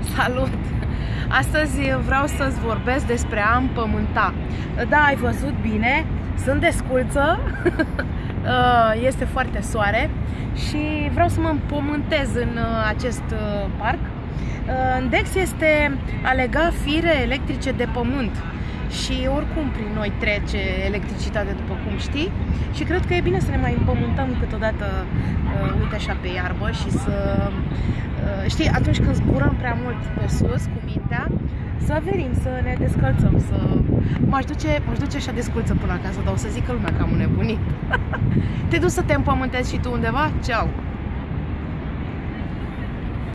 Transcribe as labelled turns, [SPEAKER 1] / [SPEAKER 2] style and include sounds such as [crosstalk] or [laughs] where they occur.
[SPEAKER 1] Salut! Astăzi vreau să-ți vorbesc despre a împământa. Da, ai văzut bine, sunt desculță, [laughs] uh, este foarte soare și vreau să mă împământez în uh, acest uh, parc. Dex este a lega fire electrice de pământ și oricum prin noi trece electricitate, după cum știi, și cred că e bine să ne mai împământăm câteodată, uh, uite așa, pe iarbă și să, uh, știi, atunci când zburăm prea mult pe sus cu mintea, să venim, să ne descălțăm, să... M-aș duce, m-aș duce așa desculță până acasă, dar o să zică lumea că am nebunit. [laughs] te duci să te împământezi și tu undeva? Ceau!